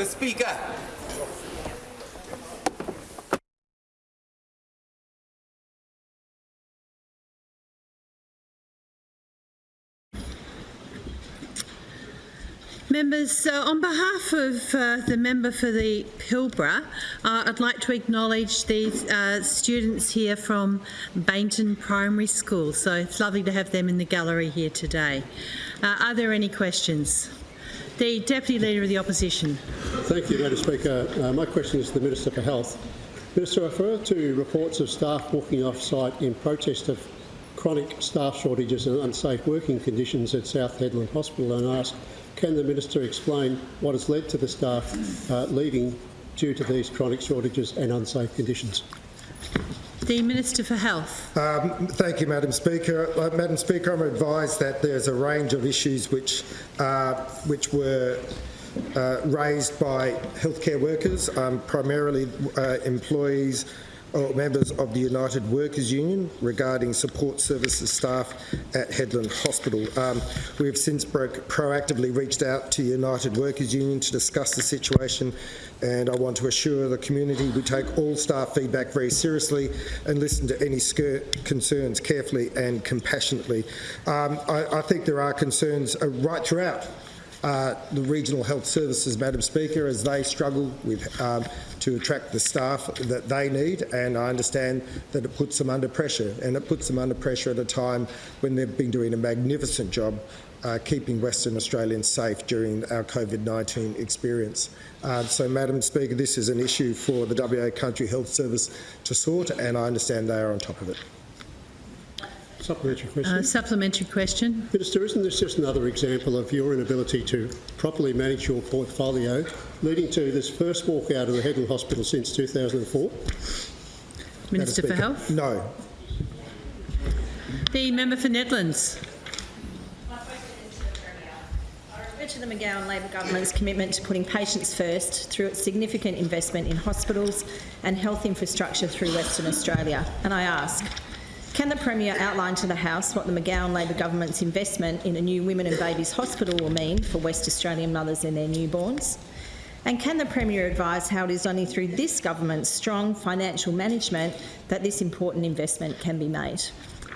The Speaker. Members, uh, on behalf of uh, the member for the Pilbara, uh, I'd like to acknowledge the uh, students here from Baynton Primary School. So it's lovely to have them in the gallery here today. Uh, are there any questions? The Deputy Leader of the Opposition. Thank you, Madam Speaker. Uh, my question is to the Minister for Health. Minister, I refer to reports of staff walking off-site in protest of chronic staff shortages and unsafe working conditions at South Hedland Hospital and ask, can the Minister explain what has led to the staff uh, leaving due to these chronic shortages and unsafe conditions? The Minister for Health. Um, thank you, Madam Speaker. Uh, Madam Speaker, I'm advised that there's a range of issues which, uh, which were uh, raised by healthcare workers, um, primarily uh, employees or members of the United Workers Union regarding support services staff at Hedland Hospital. Um, we have since broke, proactively reached out to United Workers Union to discuss the situation and I want to assure the community we take all staff feedback very seriously and listen to any concerns carefully and compassionately. Um, I, I, think there are concerns uh, right throughout uh, the regional health services, Madam Speaker, as they struggle with um, to attract the staff that they need, and I understand that it puts them under pressure, and it puts them under pressure at a time when they've been doing a magnificent job uh, keeping Western Australians safe during our COVID-19 experience. Uh, so, Madam Speaker, this is an issue for the WA Country Health Service to sort, and I understand they are on top of it. Supplementary question. Uh, supplementary question. Minister, isn't this just another example of your inability to properly manage your portfolio, leading to this first walkout of the Hedland Hospital since 2004? Minister for Health. No. The member for Nedlands. The McGowan Labor government's commitment to putting patients first through its significant investment in hospitals and health infrastructure through Western Australia. And I ask, can the Premier outline to the House what the McGowan Labor government's investment in a new women and babies hospital will mean for West Australian mothers and their newborns? And can the Premier advise how it is only through this government's strong financial management that this important investment can be made?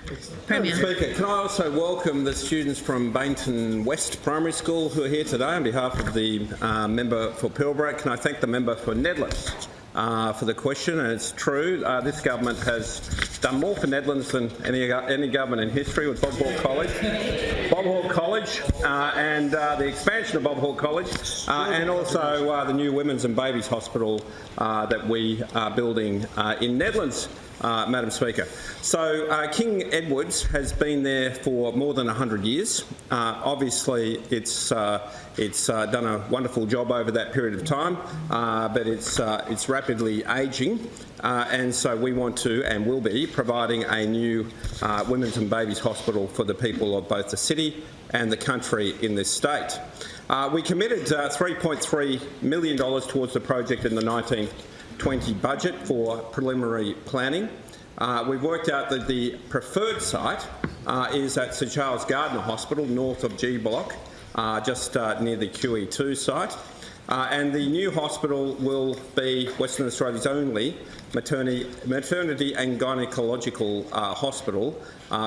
Premier. Speaker, can I also welcome the students from Baynton West Primary School who are here today on behalf of the uh, member for Pilbara. Can I thank the member for Nedlands uh, for the question? And it's true, uh, this government has done more for Nedlands than any, any government in history with Bob Hawke College. Bob Hawke College uh, and uh, the expansion of Bob Hawke College uh, and also the new Women's and Babies Hospital that we are building in Nedlands uh, Madam Speaker. So uh, King Edward's has been there for more than 100 years. Uh, obviously, it's uh, it's uh, done a wonderful job over that period of time, but it's it's rapidly ageing, and so we want to and will be providing a new women's and babies hospital for the people of both the city and the country in this state. we committed $3.3 million towards the project in the 19 20 budget for preliminary planning. Uh, we've worked out that the preferred site uh, is at Sir Charles Gairdner Hospital, north of G Block, uh, just uh, near the QE2 site. Uh, and the new hospital will be Western Australia's only maternity, maternity and gynaecological uh, hospital,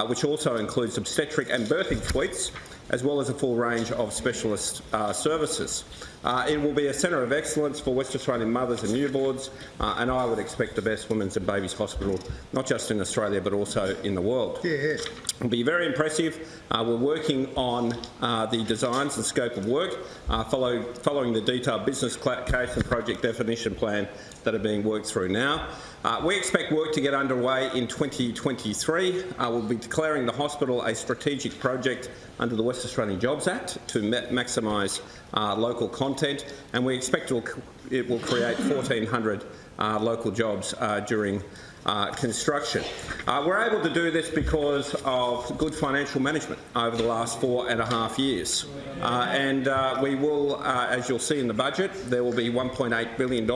which also includes obstetric and birthing suites, as well as a full range of specialist services. Uh, it will be a centre of excellence for West Australian mothers and newborns, uh, and I would expect the best women's and babies hospital, not just in Australia but also in the world. Yeah. It will be very impressive. Uh, we're working on uh, the designs and scope of work, uh, follow, following the detailed business case and project definition plan that are being worked through now. Uh, we expect work to get underway in 2023. Uh, we'll be declaring the hospital a strategic project under the West Australian Jobs Act to maximise uh, local content, and we expect it will, create 1,400 uh, local jobs uh, during uh, construction. We're able to do this because of good financial management over the last four and a half years. And we will, as you'll see in the budget, there will be $1.8 billion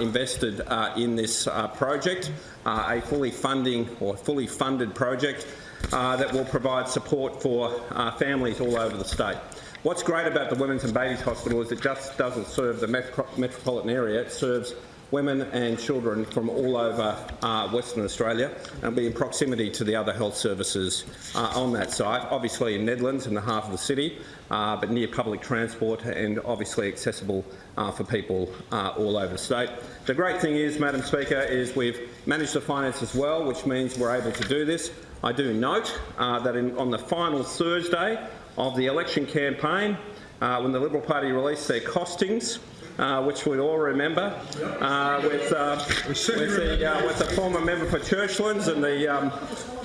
invested uh, in this uh, project, a fully funding or fully funded project that will provide support for families all over the state. What's great about the Women's and Babies Hospital is it just doesn't serve the metro metropolitan area, it serves women and children from all over uh, Western Australia and be in proximity to the other health services uh, on that site, obviously in Nedlands in the heart of the city, uh, but near public transport and obviously accessible uh, for people uh, all over the state. The great thing is, Madam Speaker, is we've managed the finances well, which means we're able to do this. I do note uh, that in, on the final Thursday of the election campaign, when the Liberal Party released their costings, uh, which we all remember, uh, with, uh, with, the, uh, with the former member for Churchlands and the, um,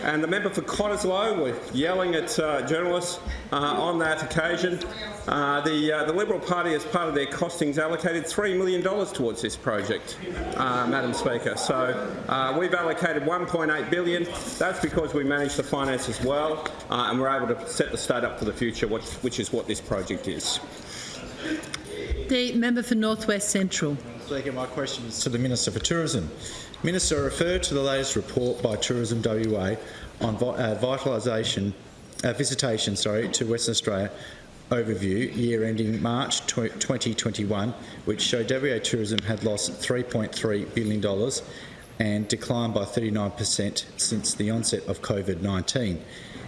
and the member for Cottesloe were yelling at uh, journalists uh, on that occasion. the, the Liberal Party, as part of their costings, allocated $3 million towards this project, Madam Speaker. So we've allocated 1.8 billion. That's because we managed the finances well and we're able to set the state up for the future, which, which is what this project is. The member for North West Central. Speaker, my question is to the Minister for Tourism. Minister, refer to the latest report by Tourism WA on uh, vitalisation, uh, visitation sorry, to Western Australia overview year ending March 2021, which showed WA Tourism had lost $3.3 billion and declined by 39% since the onset of COVID-19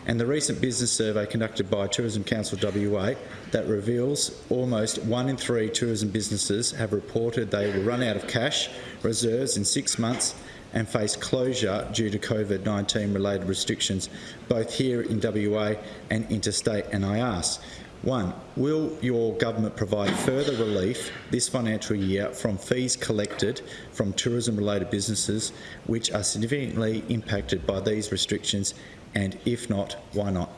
and the recent business survey conducted by Tourism Council WA that reveals almost one in three tourism businesses have reported they will run out of cash reserves in six months and face closure due to COVID-19 related restrictions both here in WA and interstate and I ask, one, will your government provide further relief this financial year from fees collected from tourism-related businesses which are significantly impacted by these restrictions and if not, why not?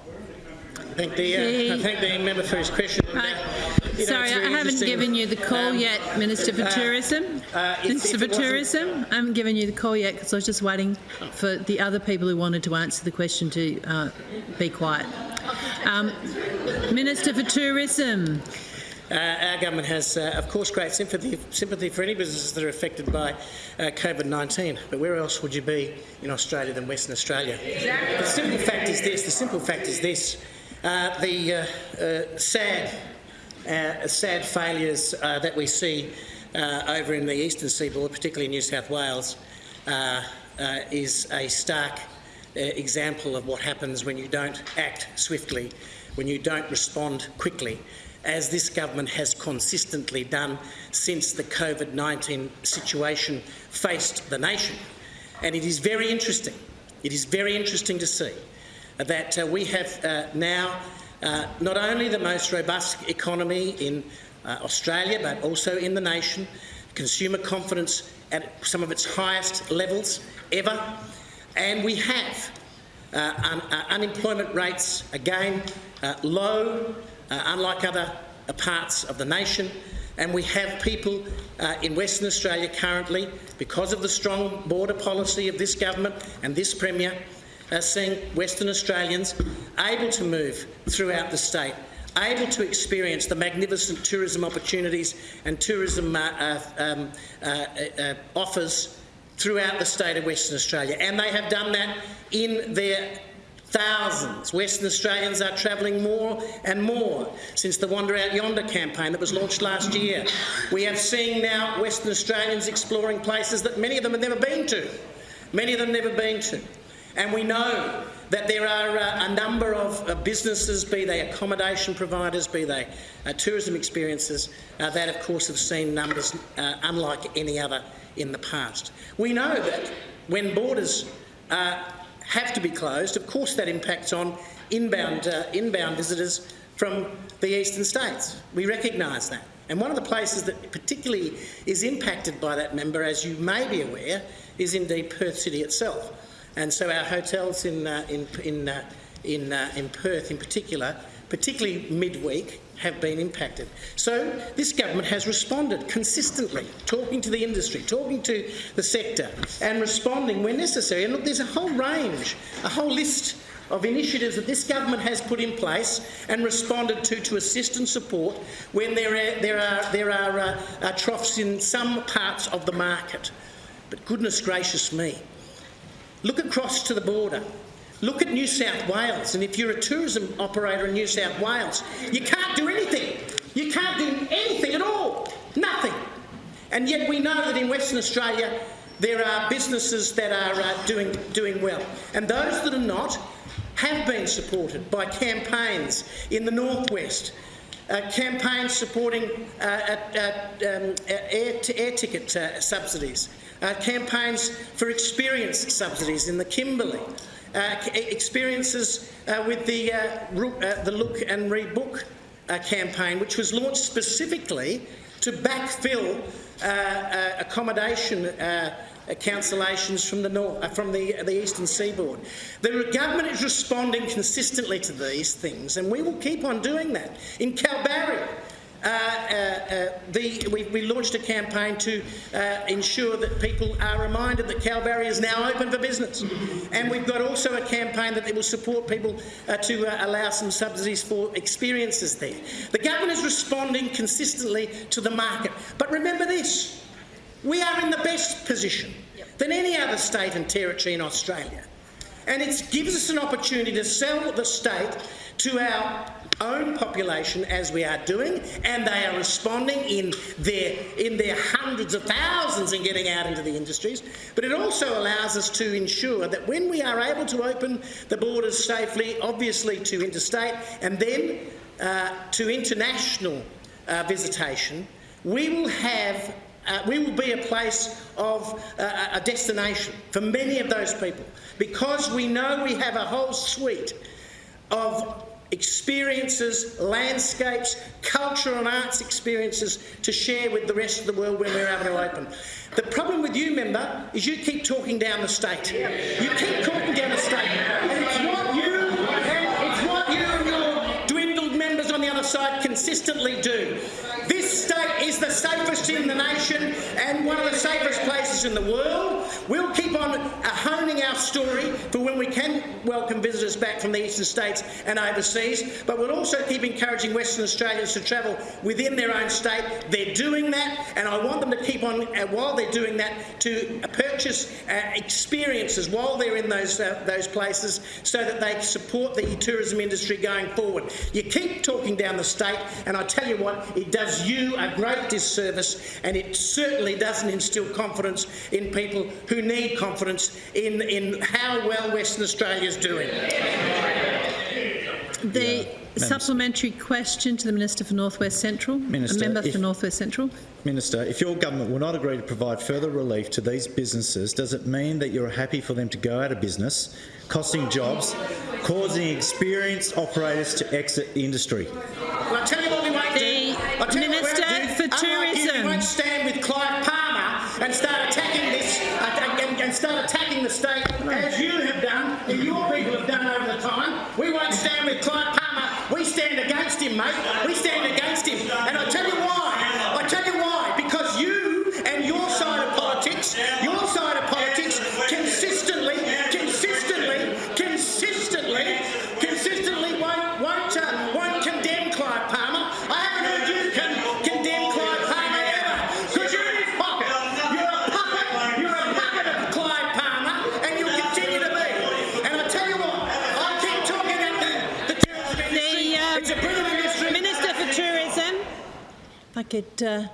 Thank the, uh, I thank the member for his question. Right. Sorry, I haven't given you the call um, yet, Minister for uh, Tourism. Uh, if, Minister if for Tourism, I haven't given you the call yet because I was just waiting for the other people who wanted to answer the question to uh, be quiet. Um, Minister for Tourism. Uh, our government has, uh, of course, great sympathy, sympathy for any businesses that are affected by uh, COVID-19. But where else would you be in Australia than Western Australia? Exactly. The simple fact is this. The simple fact is this. Uh, the uh, uh, sad, sad failures that we see over in the eastern seaboard, particularly in New South Wales, is a stark example of what happens when you don't act swiftly, when you don't respond quickly as this government has consistently done since the COVID-19 situation faced the nation. And it is very interesting, it is very interesting to see that uh, we have uh, now uh, not only the most robust economy in uh, Australia but also in the nation, consumer confidence at some of its highest levels ever, and we have uh, un uh, unemployment rates again low, uh, unlike other uh, parts of the nation. And we have people uh, in Western Australia currently, because of the strong border policy of this government and this Premier, uh, seeing Western Australians able to move throughout the state, able to experience the magnificent tourism opportunities and tourism uh, uh um, offers throughout the state of Western Australia. And they have done that in their Thousands. Western Australians are travelling more and more since the Wander Out Yonder campaign that was launched last year. We have seen now Western Australians exploring places that many of them have never been to. Many of them never been to. And we know that there are uh, a number of uh, businesses, be they accommodation providers, be they uh, tourism experiences, uh, that of course have seen numbers uh, unlike any other in the past. We know that when borders uh, have to be closed, of course that impacts on inbound, uh, inbound visitors from the eastern states. We recognise that. And one of the places that particularly is impacted by that member, as you may be aware, is indeed Perth City itself. And so our hotels in, uh, in, in, uh, in, uh, in Perth in particular, particularly midweek, have been impacted. So this government has responded consistently, talking to the industry, talking to the sector and responding where necessary. And look, there's a whole range, a whole list of initiatives that this government has put in place and responded to to assist and support when there are, there are, there are uh, uh, troughs in some parts of the market. But goodness gracious me, look across to the border. Look at New South Wales, and if you're a tourism operator in New South Wales, you can't do anything. You can't do anything at all. Nothing. And yet we know that in Western Australia there are businesses that are uh, doing, doing well. And those that are not have been supported by campaigns in the northwest, uh, campaigns supporting uh, uh, um, air, air, ticket uh, subsidies, uh, campaigns for experience subsidies in the Kimberley, experiences with the, the Look and Read Book campaign, which was launched specifically to backfill accommodation cancellations from the north, uh, from the, the eastern seaboard. The government is responding consistently to these things, and we will keep on doing that. In Kalbarri, uh, uh, uh, the, we, we, launched a campaign to uh, ensure that people are reminded that Kalbarri is now open for business. And we've got also a campaign that will support people uh, to uh, allow some subsidies for experiences there. The government is responding consistently to the market. But remember this, we are in the best position than any other state and territory in Australia. And it gives us an opportunity to sell the state to our own population as we are doing, and they are responding in their, in their hundreds of thousands and getting out into the industries. But it also allows us to ensure that when we are able to open the borders safely, obviously to interstate and then uh, to international uh, visitation, we will have uh, we will be a place of uh, a destination for many of those people because we know we have a whole suite of experiences, landscapes, cultural and arts experiences to share with the rest of the world when we're able to open. The problem with you, member, is you keep talking down the state. You keep talking down the state. And it's what you and it's what you and your dwindled members on the other side consistently do. State is the safest in the nation and one of the safest places in the world. We'll keep on uh, honing our story for when we can welcome visitors back from the eastern states and overseas, but we'll also keep encouraging Western Australians to travel within their own state. They're doing that, and I want them to keep on, uh, while they're doing that, to purchase uh, experiences while they're in those, uh, those places so that they support the tourism industry going forward. You keep talking down the state, and I tell you what, it does you a great disservice and it certainly doesn't instil confidence in people who need confidence in, in how well Western Australia is doing. The yeah. supplementary question to the Minister for North West Central. Minister, a member if, for North West Central. Minister, if your government will not agree to provide further relief to these businesses, does it mean that you're happy for them to go out of business, costing jobs, causing experienced operators to exit the industry? Well, the Minister for Tourism. You won't stand with Clive Palmer and start attacking this uh, and, and, start attacking the state as you have done and your people have done over the time. We won't stand with Clive Palmer. We stand against him, mate. We stand against could uh,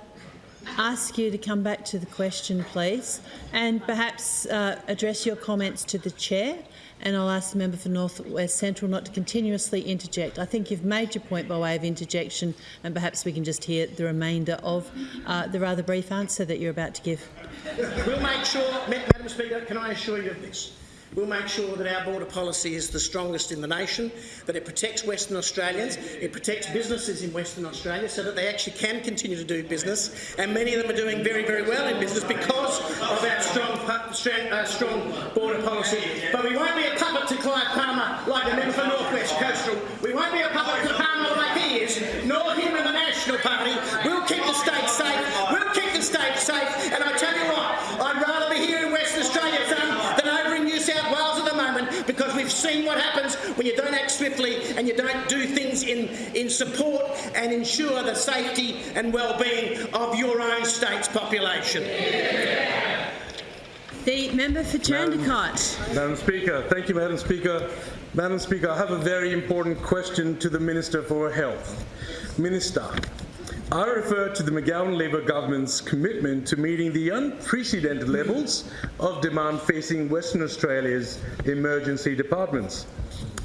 ask you to come back to the question, please, and perhaps uh, address your comments to the chair and I'll ask the member for North West Central not to continuously interject. I think you've made your point by way of interjection and perhaps we can just hear the remainder of uh, the rather brief answer that you're about to give. We'll make sure, Madam Speaker, can I assure you of this? We'll make sure that our border policy is the strongest in the nation, that it protects Western Australians, it protects businesses in Western Australia so that they actually can continue to do business. And many of them are doing very, very well in business because of our strong, uh, strong border policy. But we won't be a puppet to Clive Palmer like the member for North West Coastal. We won't be a puppet to Palmer like he is, nor him in the National Party. We'll keep the state safe. We'll keep the state safe. And I we've seen what happens when you don't act swiftly and you don't do things in, in support and ensure the safety and well-being of your own state's population. The member for Jandakot. Madam Speaker, thank you, Madam Speaker. Madam Speaker, I have a very important question to the Minister for Health. Minister, I refer to the McGowan Labor government's commitment to meeting the unprecedented levels of demand facing Western Australia's emergency departments.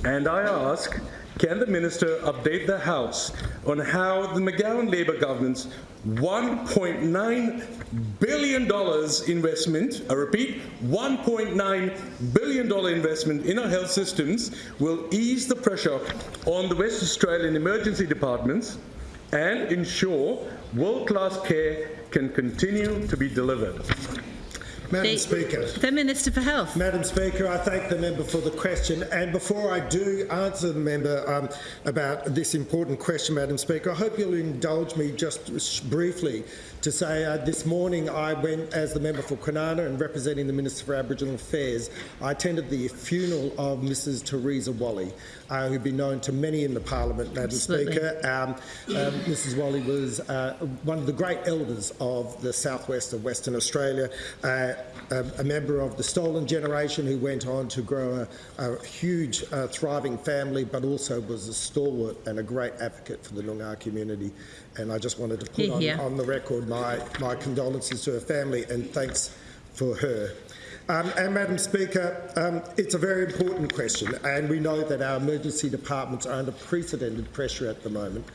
And I ask, can the Minister update the House on how the McGowan Labor government's $1.9 billion investment, I repeat, $1.9 billion investment in our health systems will ease the pressure on the West Australian emergency departments and ensure world-class care can continue to be delivered. Madam The- Speaker. The Minister for Health. Madam Speaker, I thank the member for the question. And before I do answer the member um, about this important question, Madam Speaker, I hope you'll indulge me just briefly to say uh, this morning I went as the member for Kwinana and representing the Minister for Aboriginal Affairs. I attended the funeral of Mrs Theresa Walley, uh, who'd been known to many in the Parliament, Madam Absolutely. Speaker. Um, um, Mrs Walley was uh, one of the great elders of the southwest of Western Australia, uh, a, a member of the stolen generation who went on to grow a, a huge, uh, thriving family, but also was a stalwart and a great advocate for the Noongar community. And I just wanted to put Hear, on, hear. on the record my, my condolences to her family and thanks for her. Um, and Madam Speaker, um, it's a very important question, and we know that our emergency departments are under precedented pressure at the moment,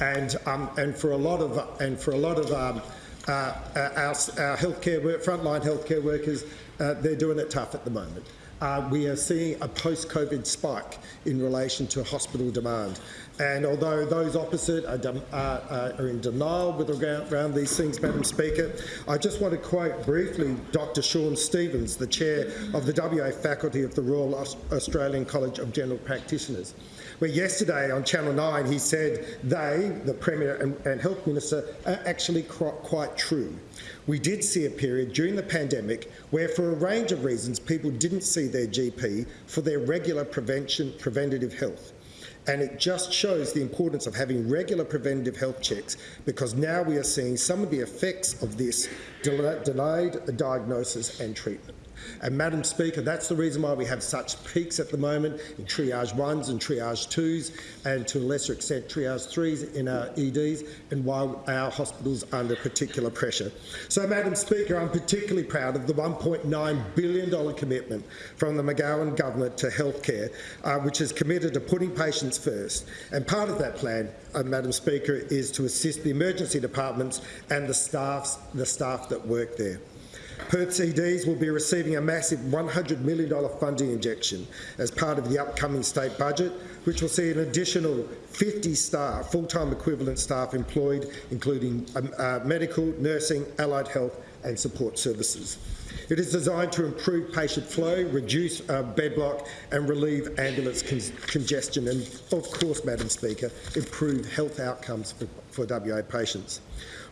and um, and for a lot of and for a lot of um, uh, our, our healthcare work, frontline healthcare workers, uh, they're doing it tough at the moment. Uh, we are seeing a post-COVID spike in relation to hospital demand. And although those opposite are, dem- are, are- in denial with around these things, Madam Speaker, I just want to quote briefly Dr Sean Stevens, the chair of the WA faculty of the Royal Australian College of General Practitioners where yesterday on Channel 9 he said they, the Premier and, and Health Minister, are actually quite true. We did see a period during the pandemic where, for a range of reasons, people didn't see their GP for their regular prevention, preventative health. And it just shows the importance of having regular preventative health checks because now we are seeing some of the effects of this del- delayed diagnosis and treatment. And Madam Speaker, that's the reason why we have such peaks at the moment in triage ones and triage twos, and to a lesser extent triage threes in our EDs, and why our hospitals are under particular pressure. So, Madam Speaker, I'm particularly proud of the $1.9 billion commitment from the McGowan government to healthcare, uh, which is committed to putting patients first. And part of that plan, uh, Madam Speaker, is to assist the emergency departments and the staffs, the staff that work there. Perth EDs will be receiving a massive $100 million funding injection as part of the upcoming state budget, which will see an additional 50 staff, full-time equivalent staff employed, including um, uh, medical, nursing, allied health and support services. It is designed to improve patient flow, reduce uh, bed block and relieve ambulance con- congestion and, of course, Madam Speaker, improve health outcomes for, for WA patients.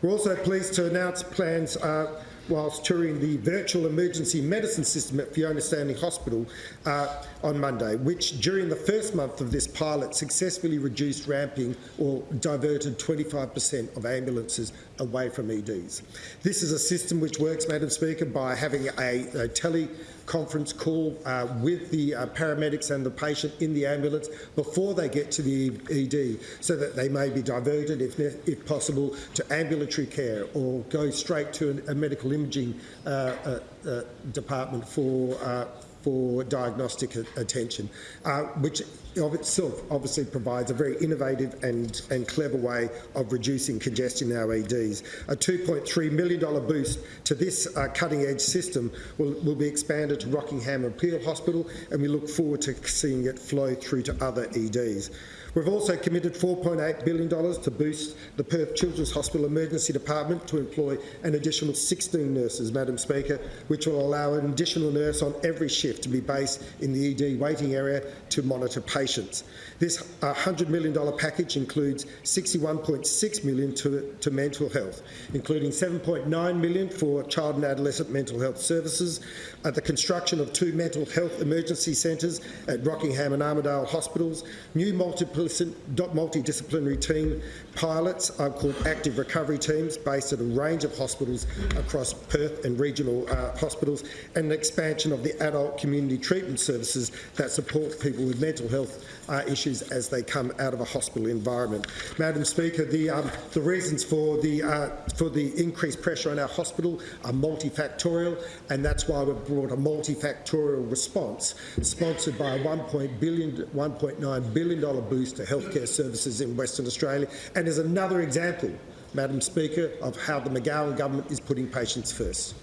We're also pleased to announce plans uh, whilst touring the virtual emergency medicine system at Fiona Stanley Hospital uh, on Monday, which during the first month of this pilot successfully reduced ramping or diverted 25% of ambulances away from EDs. This is a system which works, Madam Speaker, by having a, a teleconference call uh, with the uh, paramedics and the patient in the ambulance before they get to the ED so that they may be diverted, if, if possible, to ambulatory care or go straight to an- a medical imaging uh, uh, uh, department for uh, for diagnostic attention, uh, which of itself obviously provides a very innovative and, and clever way of reducing congestion in our EDs. A $2.3 million boost to this uh, cutting-edge system will, will be expanded to Rockingham and Peel Hospital, and we look forward to seeing it flow through to other EDs. We've also committed $4.8 billion to boost the Perth Children's Hospital Emergency Department to employ an additional 16 nurses, Madam Speaker, which will allow an additional nurse on every shift to be based in the ED waiting area to monitor patients patients. This $100 million package includes 61.6 million to, to mental health, including 7.9 million for child and adolescent mental health services, uh, the construction of two mental health emergency centres at Rockingham and Armadale hospitals, new multidisciplinary team pilots are called active recovery teams based at a range of hospitals across Perth and regional uh, hospitals, and an expansion of the adult community treatment services that support people with mental health uh, issues as they come out of a hospital environment. Madam Speaker, the, um, the reasons for the, uh, for the increased pressure on our hospital are multifactorial, and that's why we've brought a multifactorial response sponsored by a $1.9 billion, billion boost to healthcare services in Western Australia, and is another example, Madam Speaker, of how the McGowan government is putting patients first.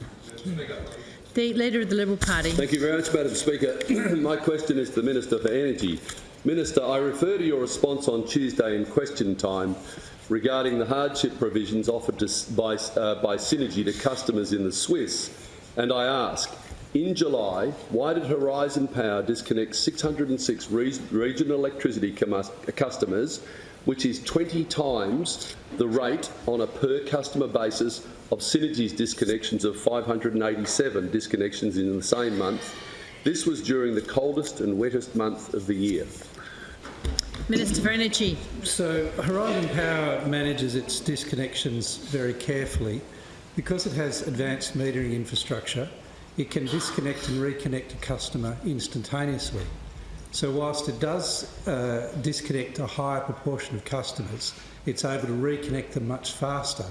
The Leader of the Liberal Party. Thank you very much, Madam Speaker. My question is to the Minister for Energy. Minister, I refer to your response on Tuesday in question time regarding the hardship provisions offered to, by, uh, by Synergy to customers in the SWIS, and I ask, in July, why did Horizon Power disconnect 606 re regional electricity customers, which is 20 times the rate on a per customer basis of Synergy's disconnections of 587 disconnections in the same month? This was during the coldest and wettest month of the year. Minister for Energy. So Horizon Power manages its disconnections very carefully. Because it has advanced metering infrastructure, it can disconnect and reconnect a customer instantaneously. So whilst it does uh, disconnect a higher proportion of customers, it's able to reconnect them much faster.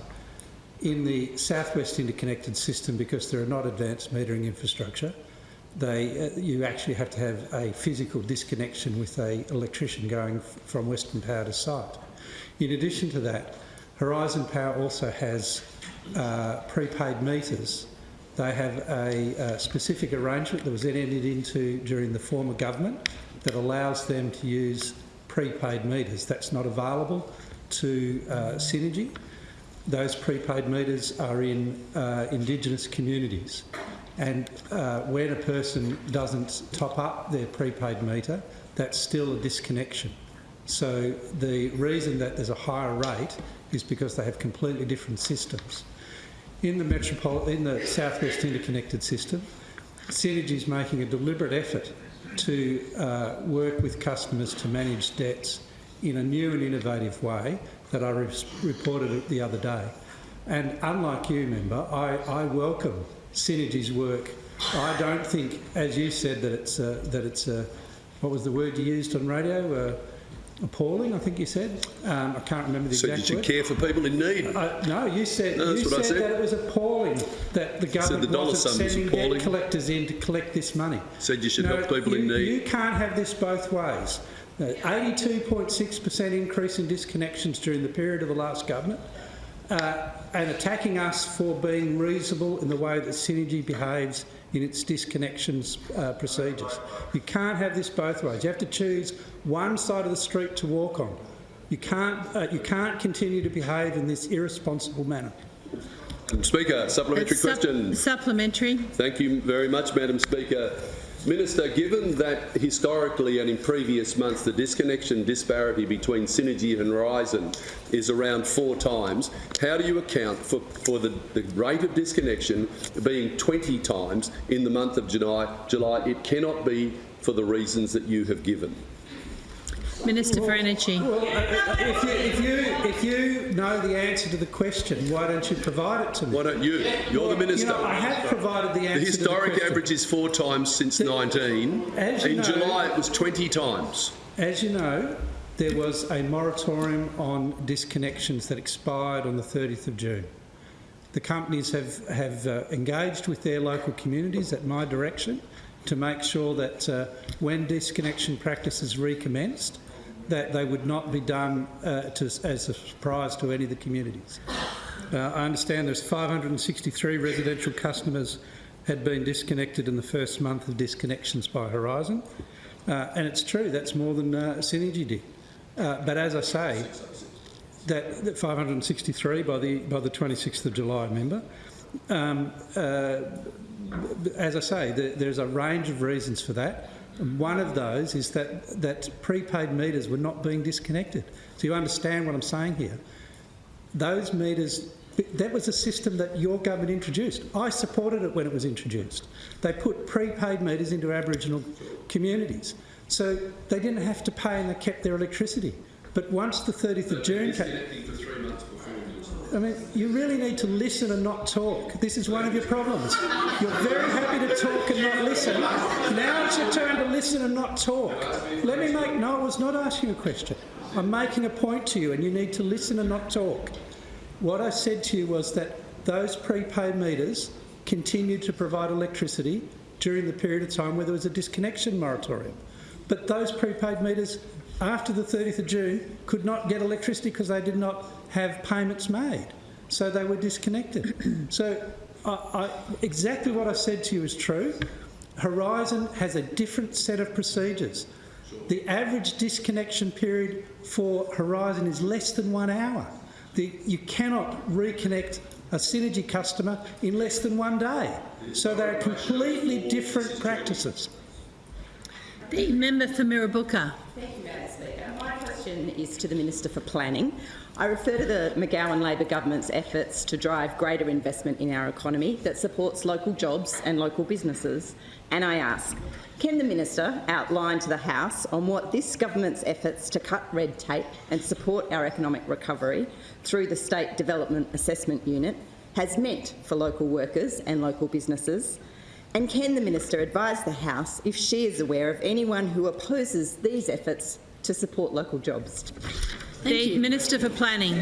In the Southwest Interconnected System, because there are not advanced metering infrastructure, they, uh, you actually have to have a physical disconnection with a electrician going from Western Power to site. In addition to that, Horizon Power also has uh, prepaid meters. They have a, a specific arrangement that was then entered into during the former government that allows them to use prepaid meters. That's not available to uh, Synergy. Those prepaid meters are in uh, Indigenous communities. And uh, when a person doesn't top up their prepaid meter, that's still a disconnection. So the reason that there's a higher rate is because they have completely different systems. In the metropolitan, in the Southwest Interconnected System, Synergy is making a deliberate effort to uh, work with customers to manage debts in a new and innovative way that I re reported the other day. And unlike you, member, I, I welcome Synergy's work. I don't think, as you said, that it's uh, that it's uh, what was the word you used on radio? Uh, appalling, I think you said. Um, I can't remember the said exact you should word. care for people in need. Uh, no, you said No, you said, said. that it was appalling that the government the wasn't sending debt collectors in to collect this money. Said you should No, help people in need. You can't have this both ways. 82.6% increase in disconnections during the period of the last government, uh, and attacking us for being reasonable in the way that Synergy behaves in its disconnections uh, procedures. You can't have this both ways. You have to choose one side of the street to walk on. You can't, uh, you can't continue to behave in this irresponsible manner. Madam Speaker, supplementary Sup- question. supplementary. Thank you very much, Madam Speaker. Minister, given that historically and in previous months the disconnection disparity between Synergy and Horizon is around four times, how do you account for, for the, the rate of disconnection being 20 times in the month of July? July? It cannot be for the reasons that you have given. Minister for Energy. Well, if you, if, you, if you know the answer to the question, why don't you provide it to me? Why don't you? You're the Minister. You know, I have provided the the answer to the historic question. average is four times since 19. as you In know- July it was 20 times. As you know, there was a moratorium on disconnections that expired on the 30th of June. The companies have, have uh, engaged with their local communities at my direction to make sure that uh, when disconnection practices recommenced, that they would not be done uh, to, as a surprise to any of the communities. Uh, I understand there's 563 residential customers had been disconnected in the first month of disconnections by Horizon. Uh, and it's true, that's more than uh, Synergy did. Uh, but as I say, that, that 563 by the by the 26th of July, remember. Um, as I say, there, there's a range of reasons for that. And one of those is that, that prepaid meters were not being disconnected. So you understand what I'm saying here. Those meters, that was a system that your government introduced. I supported it when it was introduced. They put prepaid meters into Aboriginal communities. So they didn't have to pay and they kept their electricity. But once the 30th of June came... I mean, you really need to listen and not talk. This is one of your problems. You're very happy to talk and not listen. Now it's your turn to listen and not talk. Let me make... No, I was not asking a question. I'm making a point to you and you need to listen and not talk. What I said to you was that those prepaid meters continued to provide electricity during the period of time where there was a disconnection moratorium. But those prepaid meters after the 30th of June could not get electricity because they did not have payments made. So they were disconnected. so I, I, exactly what I said to you is true. Horizon has a different set of procedures. The average disconnection period for Horizon is less than one hour. The, you cannot reconnect a Synergy customer in less than one day. So they're completely different practices. The member for Mirrabooka. Thank you, Madam Speaker. My question is to the Minister for Planning. I refer to the McGowan Labor government's efforts to drive greater investment in our economy that supports local jobs and local businesses. And I ask, can the Minister outline to the House on what this government's efforts to cut red tape and support our economic recovery through the State Development Assessment Unit has meant for local workers and local businesses? And can the Minister advise the House if she is aware of anyone who opposes these efforts to support local jobs? Thank the you. Minister for Planning.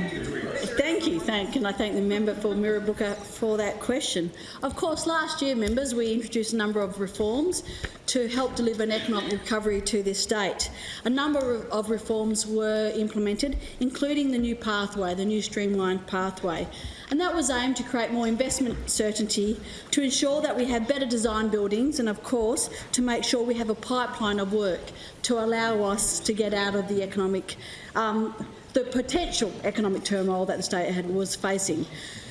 Thank you. Thank, and I thank the member for Mirrabooka for that question. Of course, last year, members, we introduced a number of reforms to help deliver an economic recovery to this state. A number of reforms were implemented, including the new pathway, the new streamlined pathway and that was aimed to create more investment certainty, to ensure that we have better design buildings and, of course, to make sure we have a pipeline of work to allow us to get out of the economic, um, the potential economic turmoil that the state had, was facing.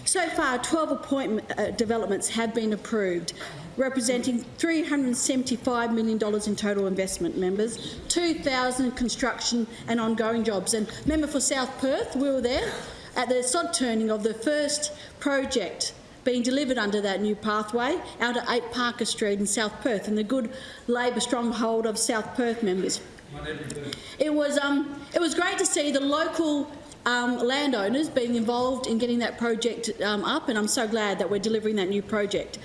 So far, 12 appointment uh, developments have been approved, representing $375 million in total investment, members, 2,000 construction and ongoing jobs. And member for South Perth, we were there at the sod turning of the first project being delivered under that new pathway out at 8 Parker Street in South Perth in the good Labor stronghold of South Perth members. It was, um, it was great to see the local um, landowners being involved in getting that project um, up and I'm so glad that we're delivering that new project.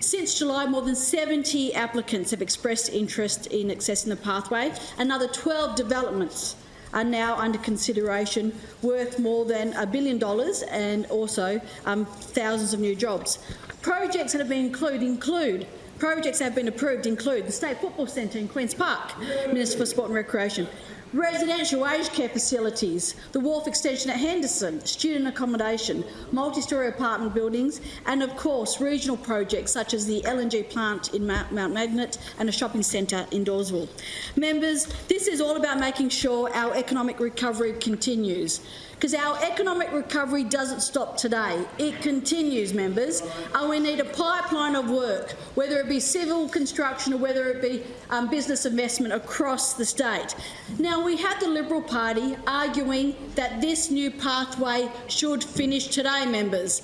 Since July, more than 70 applicants have expressed interest in accessing the pathway. Another 12 developments are now under consideration, worth more than a billion dollars and also um, thousands of new jobs. Projects that have been included include Projects that have been approved include the State Football Centre in Queen's Park, Minister for Sport and Recreation, residential aged care facilities, the wharf extension at Henderson, student accommodation, multi-storey apartment buildings and, of course, regional projects such as the LNG plant in Mount Magnet and a shopping centre in Dawesville. Members, this is all about making sure our economic recovery continues because our economic recovery doesn't stop today. It continues, members, and we need a pipeline of work, whether it be civil construction or whether it be um, business investment across the state. Now, we had the Liberal Party arguing that this new pathway should finish today, members.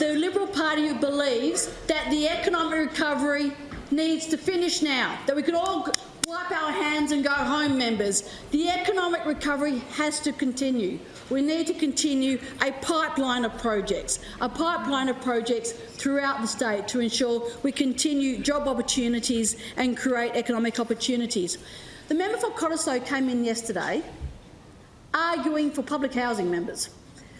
The Liberal Party believes that the economic recovery needs to finish now, that we could all wipe our hands and go home, members. The economic recovery has to continue. We need to continue a pipeline of projects, a pipeline of projects throughout the state to ensure we continue job opportunities and create economic opportunities. The member for Cottesloe came in yesterday arguing for public housing members.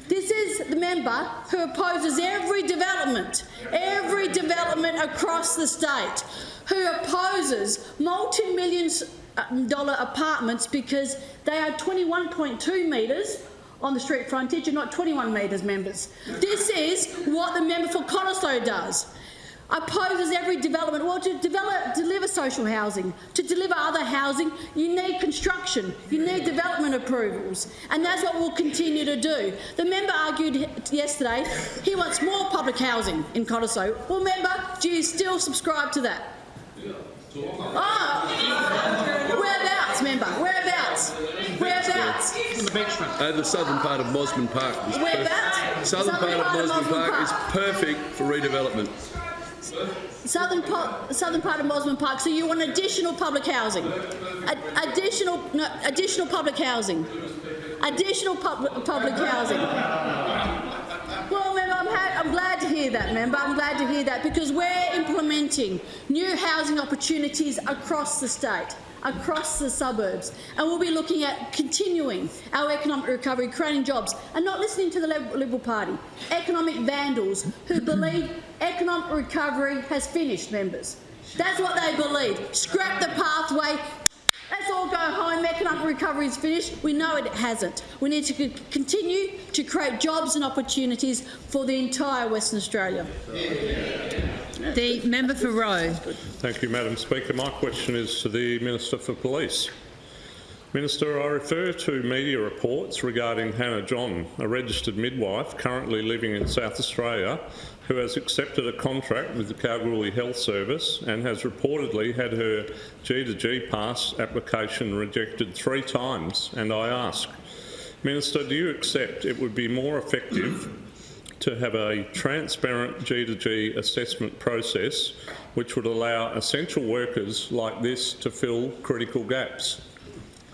This is the member who opposes every development, every development across the state, who opposes multi-million um, dollar apartments because they are 21.2 metres on the street frontage and not 21 metres, members. This is what the member for Cottesloe does. Opposes every development. Well, to develop, deliver social housing, to deliver other housing, you need construction, you need development approvals, and that's what we'll continue to do. The member argued yesterday he wants more public housing in Cottesloe. Well, member, do you still subscribe to that? Oh, whereabouts, member? Whereabouts? Whereabouts? Uh, the southern part of Mosman Park is Whereabouts? Southern, part of Mosman Park, Park. is perfect for redevelopment. Southern, po- southern part of Mosman Park. So you want additional public housing? Additional, no, additional public housing. Additional pub- public housing. Well, member, I'm, I'm glad hear that, member. I'm glad to hear that because we're implementing new housing opportunities across the state, across the suburbs, and we'll be looking at continuing our economic recovery, creating jobs, and not listening to the Liberal Party, economic vandals who believe economic recovery has finished, members. That's what they believe. Scrap the pathway, Let's all go home. Economic recovery is finished. We know it hasn't. We need to continue to create jobs and opportunities for the entire Western Australia. The member for Roe. Thank you, Madam Speaker. My question is to the Minister for Police. Minister, I refer to media reports regarding Hannah John, a registered midwife currently living in South Australia, who has accepted a contract with the Kalgoorlie Health Service and has reportedly had her G2G pass application rejected three times. And I ask, Minister, do you accept it would be more effective to have a transparent G2G assessment process which would allow essential workers like this to fill critical gaps?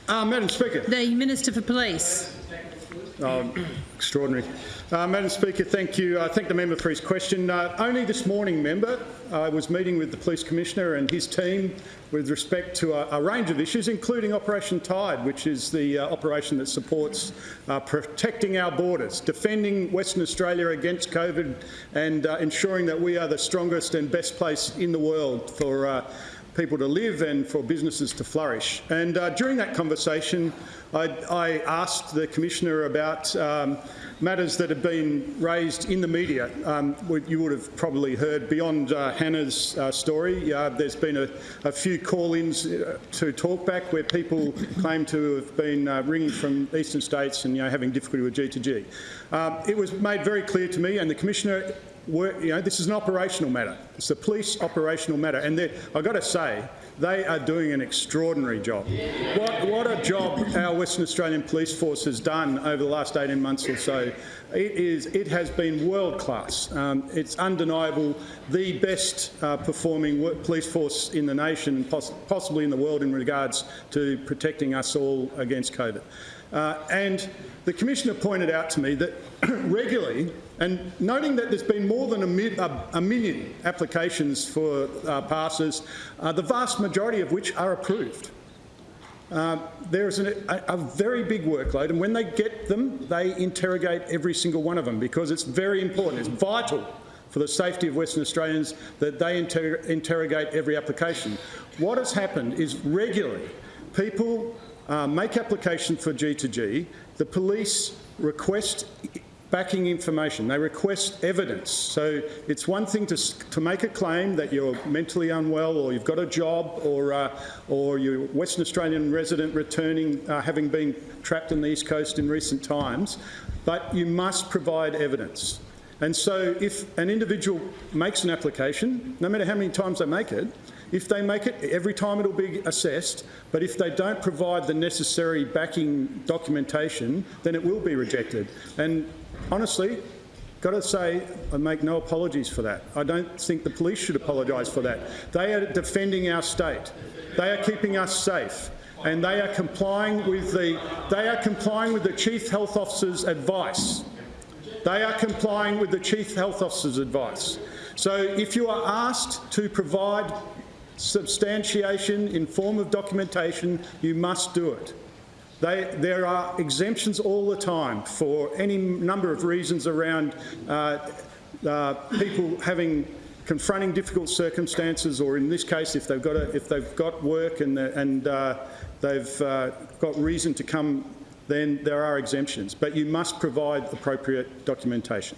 Uh, Madam Speaker. The Minister for Police. Oh, extraordinary. Uh, Madam Speaker, thank you. I thank the member for his question. Uh, only this morning, member, I was meeting with the Police Commissioner and his team with respect to a, a range of issues, including Operation Tide, which is the uh, operation that supports uh, protecting our borders, defending Western Australia against COVID and uh, ensuring that we are the strongest and best place in the world for uh, people to live and for businesses to flourish. And uh, during that conversation, I, I asked the Commissioner about um, matters that have been raised in the media. Um, you would have probably heard beyond uh, Hannah's uh, story. Uh, there's been a, a few call-ins uh, to talkback where people claim to have been uh, ringing from eastern states and you know, having difficulty with G2G. Um, it was made very clear to me, and the Commissioner you know, this is an operational matter. It's a police operational matter, and I've got to say, they are doing an extraordinary job. What, what a job our Western Australian Police Force has done over the last 18 months or so. It, is, it has been world class. Um, it's undeniable the best uh, performing police force in the nation, poss possibly in the world in regards to protecting us all against COVID. Uh, and the Commissioner pointed out to me that regularly, and noting that there's been more than a, mi a, a million applications for uh, passes, uh, the vast majority of which are approved. Uh, there is an, a, a, very big workload, and when they get them, they interrogate every single one of them because it's very important. It's vital for the safety of Western Australians that they inter interrogate every application. What has happened is regularly people uh, make application for G2G, the police request backing information, they request evidence. So it's one thing to, to make a claim that you're mentally unwell or you've got a job or, uh, or you're Western Australian resident returning, uh, having been trapped on the East Coast in recent times, but you must provide evidence. And so if an individual makes an application, no matter how many times they make it, if they make it, every time it'll be assessed, but if they don't provide the necessary backing documentation, then it will be rejected. And honestly, got to say, I make no apologies for that. I don't think the police should apologise for that. They are defending our state. They are keeping us safe. And they are complying with the, they are complying with the Chief Health Officer's advice. They are complying with the Chief Health Officer's advice. So if you are asked to provide substantiation in form of documentation, you must do it. They, there are exemptions all the time for any number of reasons around uh, uh, people having confronting difficult circumstances, or in this case, if they've got a, if they've got work and and uh, they've uh, got reason to come, then there are exemptions. But you must provide appropriate documentation.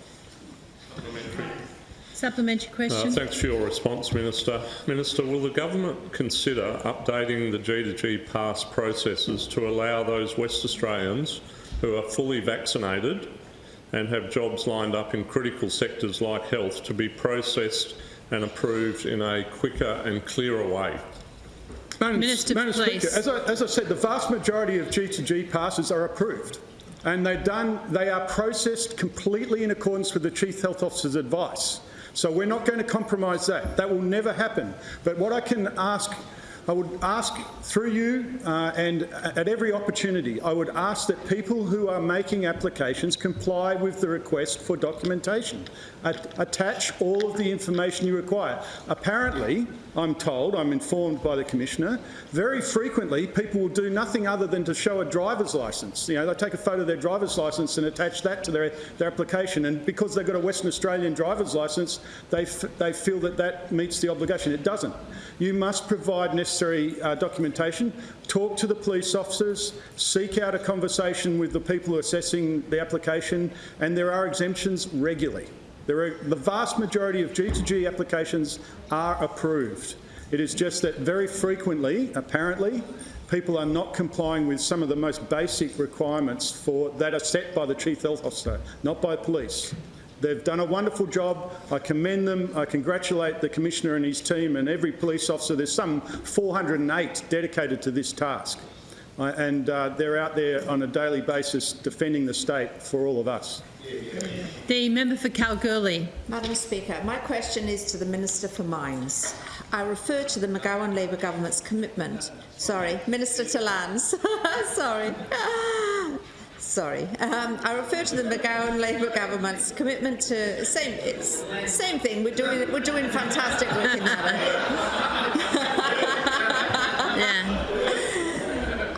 Supplementary question. Uh, thanks for your response, Minister. Minister, will the government consider updating the G2G pass processes to allow those West Australians who are fully vaccinated and have jobs lined up in critical sectors like health to be processed and approved in a quicker and clearer way? Madam, Minister, Madam. Speaker, as I, as I said, the vast majority of G2G passes are approved. And they're done, they are processed completely in accordance with the Chief Health Officer's advice. So we're not going to compromise that. That will never happen. But what I can ask I would ask through you uh, and at every opportunity, I would ask that people who are making applications comply with the request for documentation. At- attach all of the information you require. Apparently, I'm told, I'm informed by the Commissioner, very frequently people will do nothing other than to show a driver's licence. You know, they take a photo of their driver's licence and attach that to their, their application and because they've got a Western Australian driver's licence, they, they feel that that meets the obligation. It doesn't. You must provide necessary uh, documentation, talk to the police officers, seek out a conversation with the people assessing the application, and there are exemptions regularly. Are, the vast majority of G2G applications are approved. It is just that very frequently, apparently, people are not complying with some of the most basic requirements for, that are set by the Chief Health Officer, not by police. They've done a wonderful job. I commend them. I congratulate the Commissioner and his team and every police officer. There's some 408 dedicated to this task. Uh, and uh, they're out there on a daily basis defending the state for all of us. The member for Kalgoorlie. Madam Speaker, my question is to the Minister for Mines. I refer to the McGowan Labor government's commitment. Sorry, Minister to Lands. Sorry. Sorry. Um, I refer to the McGowan Labor government's commitment to same. It's same thing. We're doing we're doing fantastic work in that. yeah.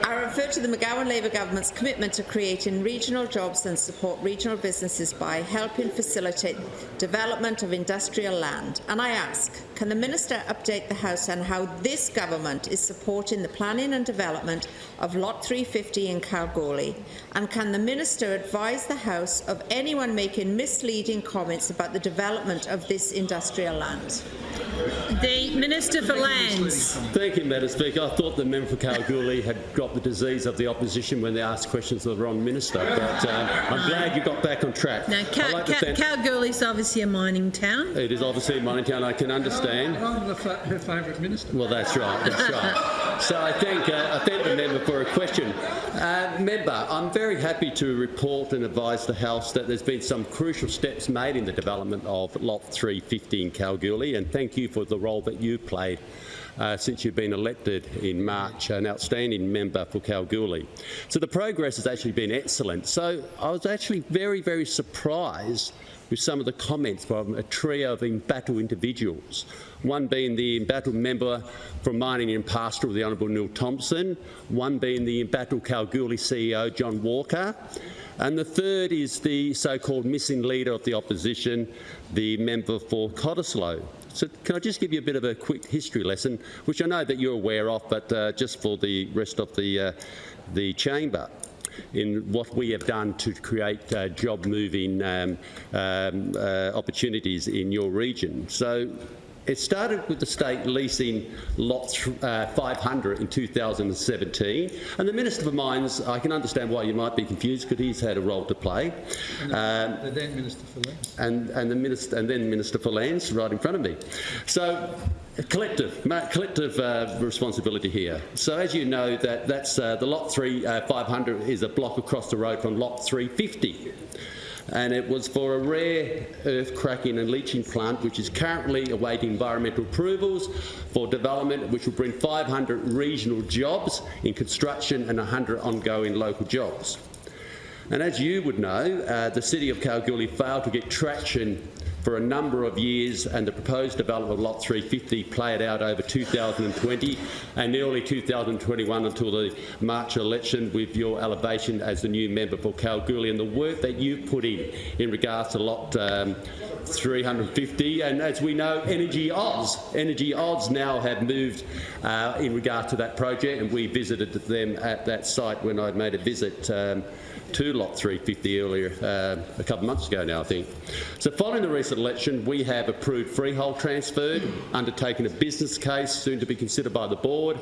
I refer to the McGowan Labor government's commitment to creating regional jobs and support regional businesses by helping facilitate development of industrial land. And I ask, can the Minister update the House on how this government is supporting the planning and development of Lot 350 in Kalgoorlie? And can the Minister advise the House of anyone making misleading comments about the development of this industrial land? The Minister for Lands. Thank you, Madam Speaker. I thought the member for Kalgoorlie had got the disease of the opposition when they ask questions of the wrong minister, but um, I'm glad you got back on track. Now, Cal- I'd like to Cal- thank- Kalgoorlie's obviously a mining town. it is obviously a mining town, I can understand. I'm the fa- her favourite minister. Well, that's right, that's right. So I thank, uh, I thank the member for a question. Uh, member, I'm very happy to report and advise the House that there's been some crucial steps made in the development of Lot 350 in Kalgoorlie, and thank you for the role that you played uh, since you've been elected in March, an outstanding member for Kalgoorlie. So the progress has actually been excellent. So I was actually very, very surprised with some of the comments from a trio of embattled individuals. One being the embattled member from Mining and Pastoral, the Honourable Neil Thomson, one being the embattled Kalgoorlie CEO, John Walker, and the third is the so-called missing leader of the opposition, the member for Cottesloe. So can I just give you a bit of a quick history lesson, which I know that you're aware of, but uh, just for the rest of the, uh, the chamber in what we have done to create uh, job-moving um, um, uh, opportunities in your region. So it started with the state leasing lot uh, 500 in 2017, and the Minister for Mines, I can understand why you might be confused because he's had a role to play. Um, The then Minister for Lands. and, and, the minister, and then Minister for Lands right in front of me. So collective, collective uh, responsibility here. So as you know, that that's uh, the lot three uh, 500 is a block across the road from lot 350. And it was for a rare earth cracking and leaching plant, which is currently awaiting environmental approvals for development, which will bring 500 regional jobs in construction and 100 ongoing local jobs. And as you would know, uh, the City of Kalgoorlie failed to get traction for a number of years and the proposed development of Lot 350 played out over 2020 and early 2021 until the March election with your elevation as the new member for Kalgoorlie. And the work that you've put in in regards to Lot um, 350 and as we know Energy Oz, Energy Oz now have moved uh, in regard to that project and we visited them at that site when I'd made a visit um, to Lot 350 earlier, uh, a couple of months ago now, I think. So following the recent election, we have approved freehold transferred, undertaken a business case soon to be considered by the board,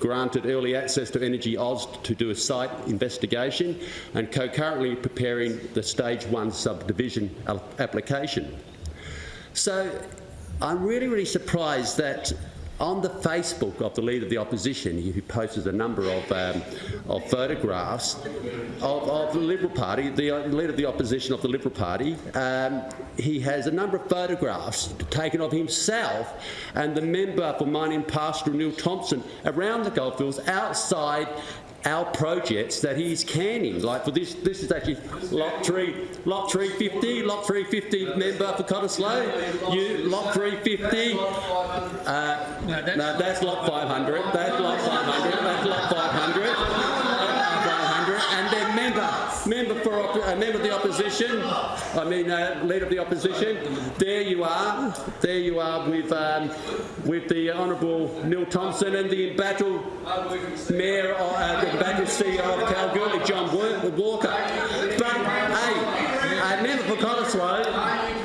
granted early access to Energy Oz to do a site investigation, and concurrently preparing the stage one subdivision application. So I'm really, really surprised that on the Facebook of the Leader of the Opposition, he posted a number of, um, of photographs of, of, the Liberal Party, the uh, Leader of the Opposition of the Liberal Party, um, he has a number of photographs taken of himself and the member for Mining Pastoral, Neil Thomson, around the goldfields outside our projects that he's canning. Like for this, this is actually lot three, lot 350, lot 350 member for Cottesloe. You, lot 350. Uh, no, that's, lot 500. That's lot 500. That's lot 500. Uh, 500. And then member, a member of the opposition. I mean, uh, leader of the opposition. There you are. There you are with um, with the Honourable Neil Thomson and the embattled Mayor, uh, the embattled CEO of Kalgoorlie, John Walker. But hey, a member for Cottesloe.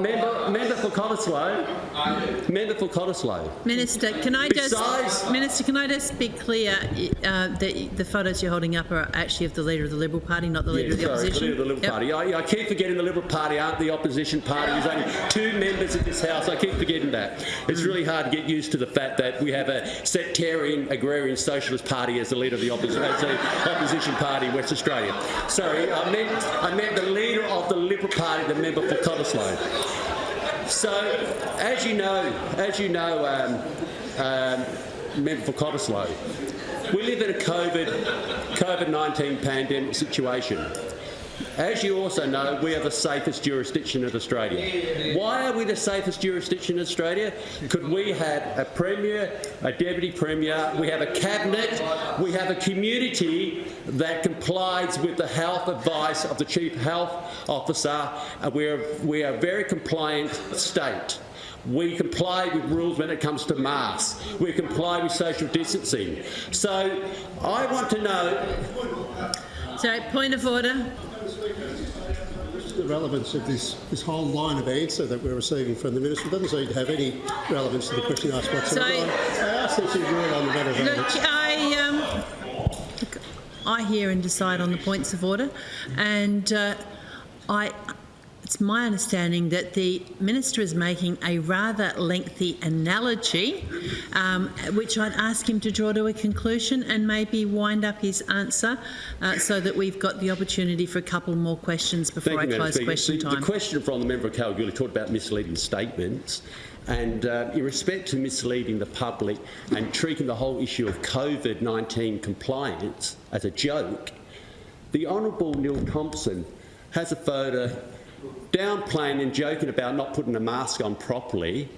Member, member for Cottesloe. Member for Cottesloe. Minister, can I just Besides- Minister, can I just be clear uh, that the photos you're holding up are actually of the leader of the Liberal Party, not the leader of the sorry, opposition? the leader of the Liberal Yep. Party. I, I keep forgetting the Liberal Party aren't the opposition party. There's only two members of this House. I keep forgetting that. It's really hard to get used to the fact that we have a sectarian, agrarian, socialist party as the leader of the, opposi- as the opposition party in West Australia. Sorry, I meant, I meant the leader of the Liberal Party, the member for Cottesloe. So, as you know, as you know, um, um, member for Cottesloe, we live in a COVID COVID-19 pandemic situation. As you also know, we are the safest jurisdiction in Australia. Why are we the safest jurisdiction in Australia? Could we have a premier, a deputy premier, we have a cabinet, we have a community that complies with the health advice of the chief health officer, and we are, we are a very compliant state. We comply with rules when it comes to masks. We comply with social distancing. So I want to know So, point of order. The relevance of this, this whole line of answer that we're receiving from the Minister doesn't seem to have any relevance to the question asked whatsoever. So- I I ask that you rule on the matter of Look. I, um, look, I hear and decide on the points of order, and uh, I. It's my understanding that the minister is making a rather lengthy analogy, um, which I'd ask him to draw to a conclusion and maybe wind up his answer, uh, so that we've got the opportunity for a couple more questions before Thank I you, close question the, time. the question from the member of Kalgoorlie talked about misleading statements. And uh, in respect to misleading the public and treating the whole issue of COVID-19 compliance as a joke, the Honourable Neil Thomson has a photo downplaying and joking about not putting a mask on properly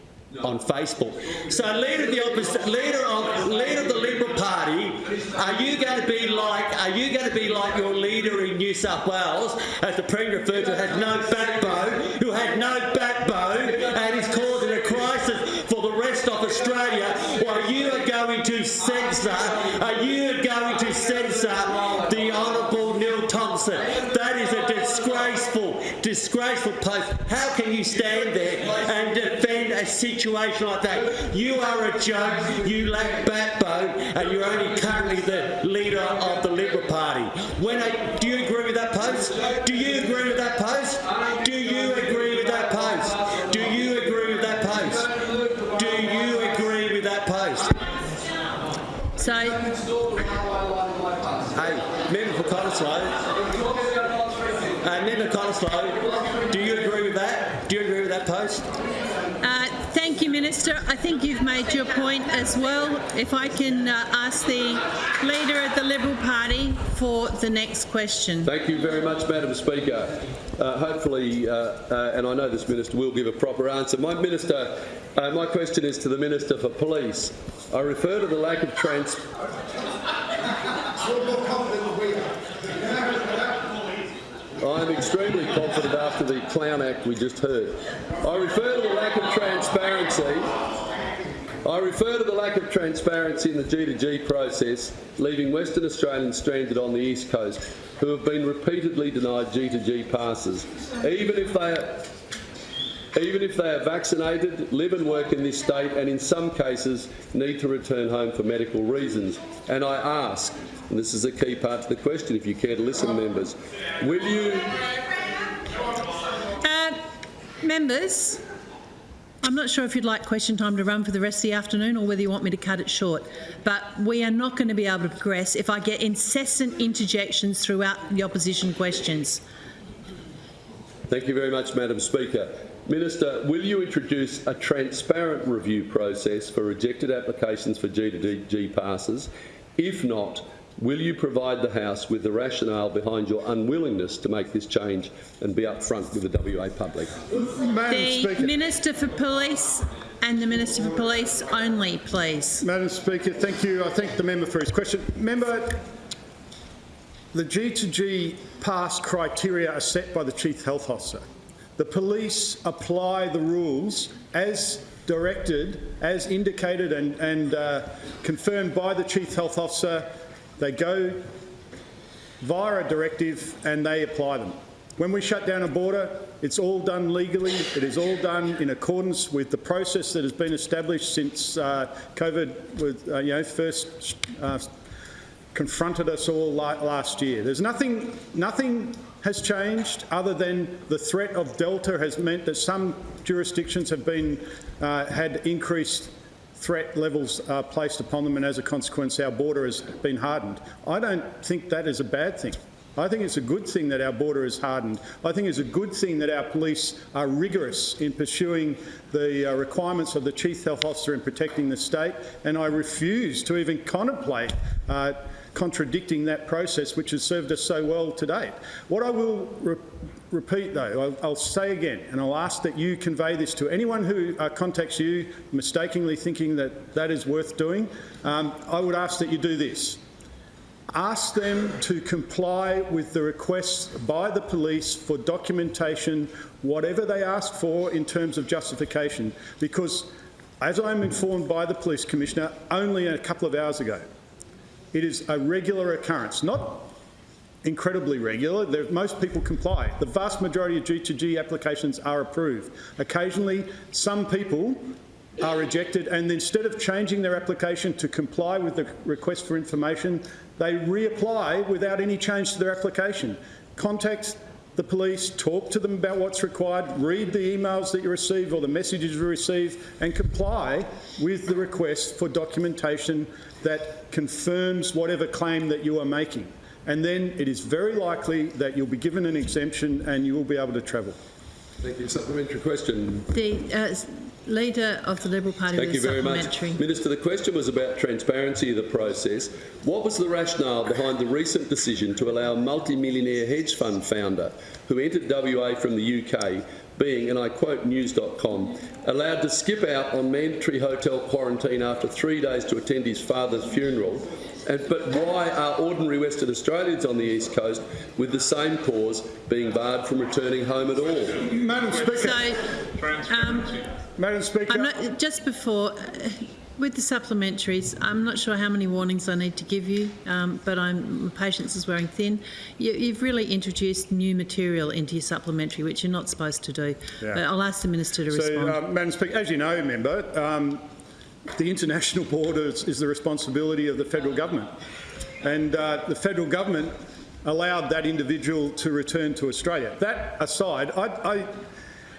on Facebook. So, leader of the leader of leader of the Liberal Party, are you going to be like are you going to be like your leader in New South Wales, as the Premier referred to, had no backbone, who had no backbone, and is causing a crisis for the rest of Australia, while you are going to censor, are you going to censor disgraceful, disgraceful post. How can you stand there and defend a situation like that? You are a joke, you lack backbone, and you're only currently the leader of the Liberal Party. When I, do you agree with that post? Do you agree with that post? Do you agree with that post? Do you agree with that post? Do you agree with that post? So, Hey, member for Cottesloe. Uh, member Cottesloe, do you agree with that? Do you agree with that post? Uh, thank you, Minister. I think you've made your point as well. If I can uh, ask the Leader of the Liberal Party for the next question. Thank you very much, Madam Speaker. Uh, hopefully, uh, uh, and I know this minister will give a proper answer. My minister, uh, my question is to the Minister for Police. I refer to the lack of trans. I am extremely confident after the Clown Act we just heard. I refer to the lack of transparency. I refer to the lack of transparency in the G2G process, leaving Western Australians stranded on the East Coast who have been repeatedly denied G2G passes, even if they are even if they are vaccinated, live and work in this state, and in some cases need to return home for medical reasons. And I ask, and this is a key part to the question, if you care to listen, members, will you Uh, members, I'm not sure if you'd like question time to run for the rest of the afternoon or whether you want me to cut it short, but we are not going to be able to progress if I get incessant interjections throughout the opposition questions. Thank you very much, Madam Speaker. Minister, will you introduce a transparent review process for rejected applications for G2G passes? If not, will you provide the House with the rationale behind your unwillingness to make this change and be upfront with the WA public? Madam the Speaker. Minister for Police and the Minister for Police only, please. Madam Speaker, thank you. I thank the member for his question. Member, the G2G pass criteria are set by the Chief Health Officer. The police apply the rules as directed, as indicated and, and uh, confirmed by the Chief Health Officer. They go via a directive and they apply them. When we shut down a border, it's all done legally. It is all done in accordance with the process that has been established since uh, COVID was, uh, you know, first uh, confronted us all la last year. There's nothing, nothing has changed other than the threat of Delta has meant that some jurisdictions have been uh, had increased threat levels uh, placed upon them, and as a consequence, our border has been hardened. I don't think that is a bad thing. I think it's a good thing that our border is hardened. I think it's a good thing that our police are rigorous in pursuing the uh, requirements of the Chief Health Officer in protecting the state, and I refuse to even contemplate uh, contradicting that process which has served us so well to date. What I will re repeat though, I'll, I'll, say again, and I'll ask that you convey this to anyone who uh, contacts you mistakenly thinking that that is worth doing, um, I would ask that you do this ask them to comply with the requests by the police for documentation, whatever they ask for in terms of justification, because as I'm informed by the Police Commissioner only a couple of hours ago, it is a regular occurrence, not incredibly regular. Most people comply. The vast majority of G2G applications are approved. Occasionally, some people are rejected and instead of changing their application to comply with the request for information, they reapply without any change to their application. Contact the police, talk to them about what's required, read the emails that you receive or the messages you receive and comply with the request for documentation that confirms whatever claim that you are making. And then it is very likely that you'll be given an exemption and you will be able to travel. Thank you. Supplementary question. The uh, Leader of the Liberal Party Thank you very much. Minister, the question was about transparency of the process. What was the rationale behind the recent decision to allow a multi-millionaire hedge fund founder who entered WA from the UK being, and I quote news.com, allowed to skip out on mandatory hotel quarantine after three days to attend his father's funeral and, but why are ordinary Western Australians on the East Coast with the same cause being barred from returning home at all? Madam Speaker. So, um, Madam Speaker. Not, just before, uh, with the supplementaries, I'm not sure how many warnings I need to give you, um, but I'm, my patience is wearing thin. You, have really introduced new material into your supplementary, which you're not supposed to do. Yeah. But I'll ask the Minister to so, respond. Uh, Madam Speaker, as you know, member, um, the international border is, is, the responsibility of the federal government. And uh, the federal government allowed that individual to return to Australia. That aside, I, I,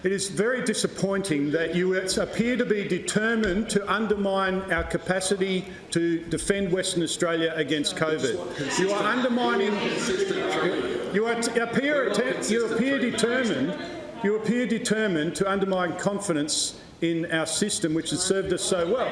it is very disappointing that you appear to be determined to undermine our capacity to defend Western Australia against COVID. You are undermining. You, are, appear, you appear determined. You appear determined to undermine confidence in our system which has served us so well.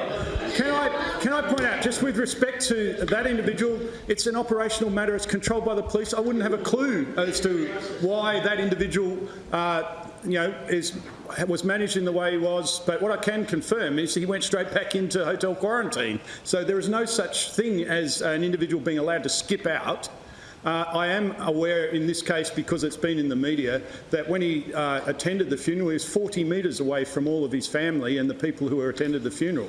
Can I, can I point out, just with respect to that individual, it's an operational matter, it's controlled by the police. I wouldn't have a clue as to why that individual uh, you know, is, was managed in the way he was, but what I can confirm is he went straight back into hotel quarantine. So there is no such thing as an individual being allowed to skip out uh, I am aware in this case, because it's been in the media, that when he uh, attended the funeral, he was 40 metres away from all of his family and the people who attended the funeral.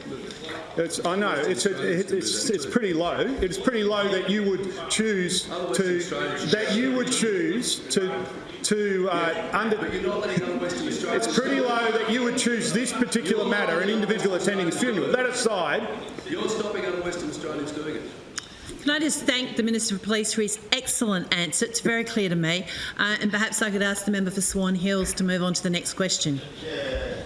It's, I know, it's, a, it's, it's pretty low. It's pretty low that you would choose to, that you would choose to to uh, under. It's pretty low that you would choose this particular matter, an individual attending his funeral. That aside, you're stopping other Western Australians doing it. Can I just thank the Minister for Police for his excellent answer? It's very clear to me. Uh, and perhaps I could ask the member for Swan Hills to move on to the next question. Yeah.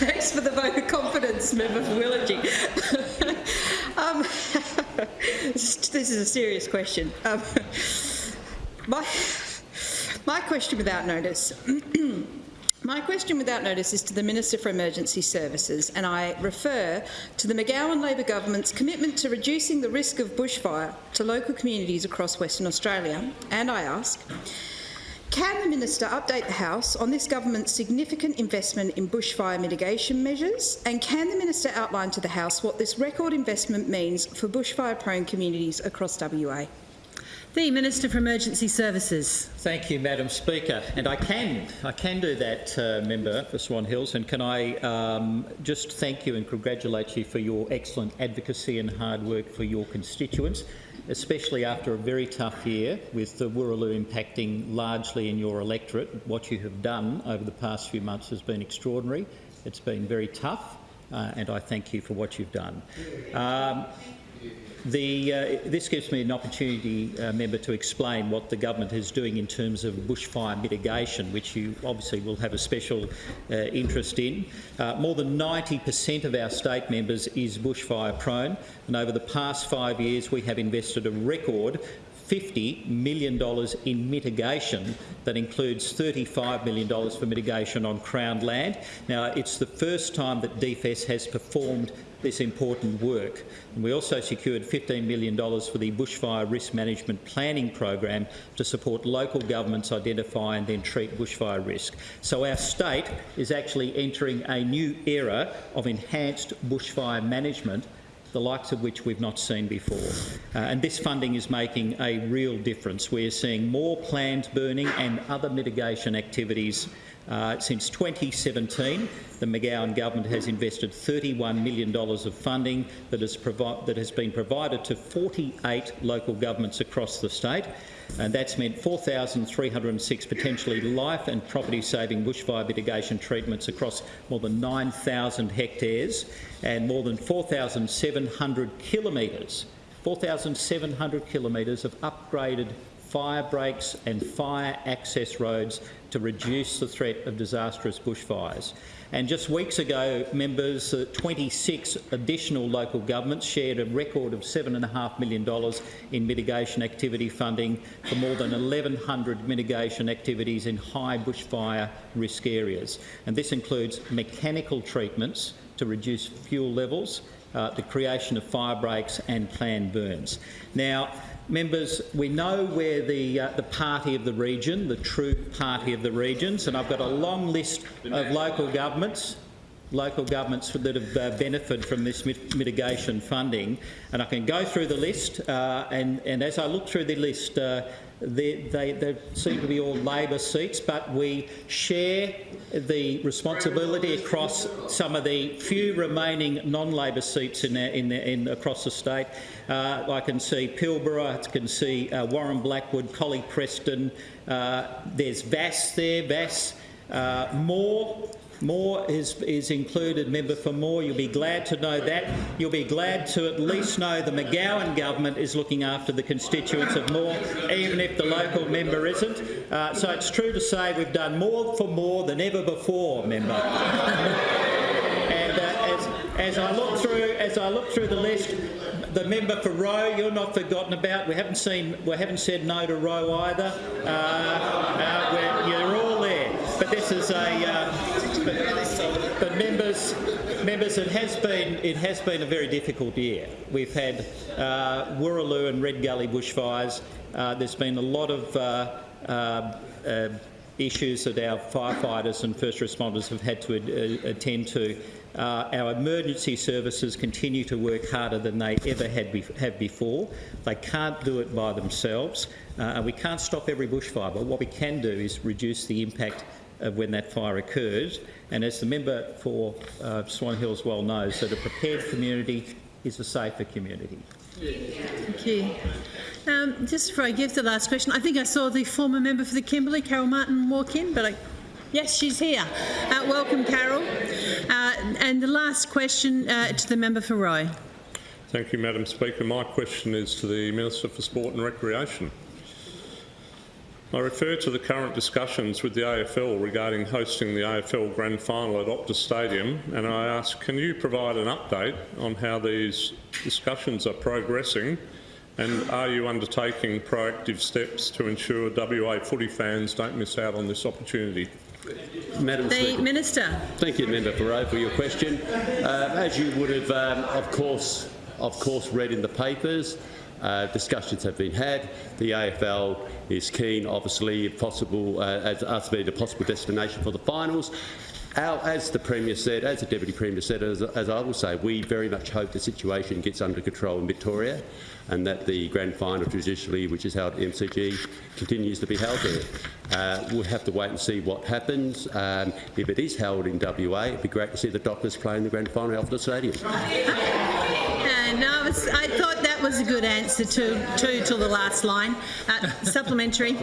Thanks for the vote of confidence, member for Willagee. um, this is a serious question. Um, my, my question without notice. My question without notice is to the Minister for Emergency Services and I refer to the McGowan Labor Government's commitment to reducing the risk of bushfire to local communities across Western Australia and I ask, can the Minister update the House on this government's significant investment in bushfire mitigation measures? And can the Minister outline to the House what this record investment means for bushfire-prone communities across WA? The Minister for Emergency Services. Thank you, Madam Speaker. And I can, I can do that, uh, Member for Swan Hills. And can I um, just thank you and congratulate you for your excellent advocacy and hard work for your constituents, especially after a very tough year with the Wooroloo impacting largely in your electorate. What you have done over the past few months has been extraordinary. It's been very tough. Uh, and I thank you for what you've done. Um, the, uh, this gives me an opportunity, uh, member, to explain what the government is doing in terms of bushfire mitigation, which you obviously will have a special uh, interest in. Uh, more than 90% of our state members is bushfire prone, and over the past five years we have invested a record $50 million in mitigation that includes $35 million for mitigation on Crown land. Now, it's the first time that DFES has performed this important work. And we also secured $15 million for the Bushfire Risk Management Planning Program to support local governments identify and then treat bushfire risk. So our state is actually entering a new era of enhanced bushfire management the likes of which we've not seen before. Uh, and this funding is making a real difference. We're seeing more planned burning and other mitigation activities uh, since 2017, the McGowan government has invested $31 million of funding that, that has been provided to 48 local governments across the state. And that's meant 4,306 potentially life and property-saving bushfire mitigation treatments across more than 9,000 hectares and more than 4,700 kilometres 4,700 kilometres of upgraded fire breaks and fire access roads to reduce the threat of disastrous bushfires. And just weeks ago, members, uh, 26 additional local governments shared a record of $7.5 million in mitigation activity funding for more than 1,100 mitigation activities in high bushfire risk areas. And this includes mechanical treatments to reduce fuel levels, uh, the creation of fire breaks and planned burns. Now, Members, we know where the, uh, the party of the region, the true party of the regions, and I've got a long list of local governments local governments that have uh, benefited from this mit mitigation funding. And I can go through the list, uh, and, and as I look through the list, uh, they, they, they, seem to be all Labor seats, but we share the responsibility across some of the few remaining non-Labor seats in, in, in, across the state. Uh, I can see Pilbara, I can see uh, Warren Blackwood, Collie Preston, uh, there's Vasse there, Vasse, uh, Moore, Moore is, is included, member for Moore. You'll be glad to know that. You'll be glad to at least know the McGowan government is looking after the constituents of Moore, even if the local member isn't. Uh, so it's true to say we've done more for Moore than ever before, member. and uh, as, as I look through, as I look through the list, the member for Roe, you're not forgotten about. We haven't seen, we haven't said no to Roe either. Uh, uh you're all there. But this is a, uh, but, members, members, it has been it has been a very difficult year. We've had uh, Wooroloo and Red Gully bushfires. Uh, there's been a lot of uh, uh, uh issues that our firefighters and first responders have had to uh, attend to. our emergency services continue to work harder than they ever had be have before. They can't do it by themselves, and we can't stop every bushfire. But what we can do is reduce the impact of when that fire occurs. And as the member for uh, Swan Hills well knows, that a prepared community is a safer community. Thank you. Um, just before I give the last question, I think I saw the former member for the Kimberley, Carol Martin, walk in, but I, yes, she's here. Uh, welcome, Carol. Uh, and the last question uh, to the member for Roe. Thank you, Madam Speaker. My question is to the Minister for Sport and Recreation. I refer to the current discussions with the AFL regarding hosting the AFL Grand Final at Optus Stadium and I ask, can you provide an update on how these discussions are progressing and are you undertaking proactive steps to ensure WA footy fans don't miss out on this opportunity? Madam The Speaker. Minister. Thank you, Member for Roe, for your question. Uh, as you would have, um, of course, of course, read in the papers, uh, discussions have been had. The AFL is keen, obviously, if possible, uh, as us being a possible destination for the finals. Our, as the Premier said, as the Deputy Premier said, as, as I will say, we very much hope the situation gets under control in Victoria and that the grand final traditionally, which is held at MCG, continues to be held there. Uh, we'll have to wait and see what happens. Um, if it is held in WA, it'd be great to see the Dockers playing the grand final off the stadium. No, I, thought that was a good answer to, to, to the last line. Uh, supplementary.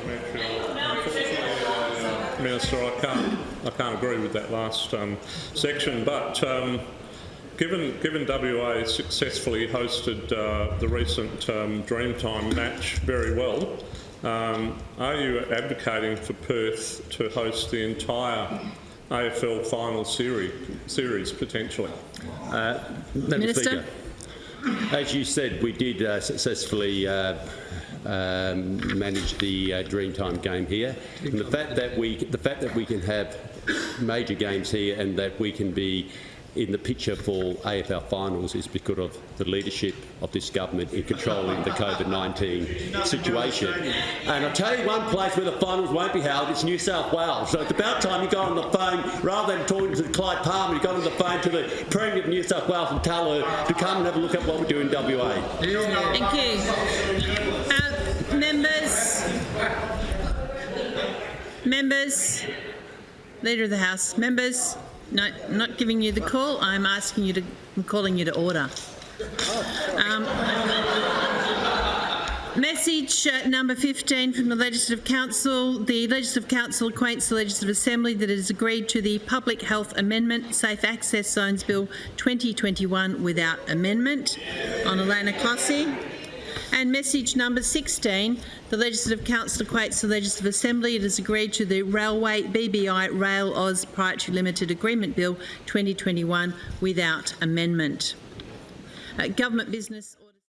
Minister, I can't, I can't agree with that last um, section, but um, given, given WA successfully hosted uh, the recent um, Dreamtime match very well, um, are you advocating for Perth to host the entire AFL final series, series potentially? Uh, Minister. Speaker, as you said, we did uh, successfully uh, um, manage the uh, Dreamtime game here. And the fact that we, the fact that we can have major games here and that we can be in the picture for AFL finals is because of the leadership of this government in controlling the COVID-19 situation. And I'll tell you one place where the finals won't be held, it's New South Wales. So it's about time you got on the phone, rather than talking to Clive Palmer, you got on the phone to the Premier of New South Wales and tell her to come and have a look at what we do in WA. Thank you. Uh, members. Members. Leader of the House. Members. No, not giving you the call. I'm asking you to. I'm calling you to order. Um, Message uh, number 15 from the Legislative Council. The Legislative Council acquaints the Legislative Assembly that it has agreed to the Public Health Amendment Safe Access Zones Bill 2021 without amendment on Alanna Clohesy. And message number 16, the Legislative Council equates the Legislative Assembly. It has agreed to the Railway BBI Rail Aus Proprietary Limited Agreement Bill 2021 without amendment. Uh, government business.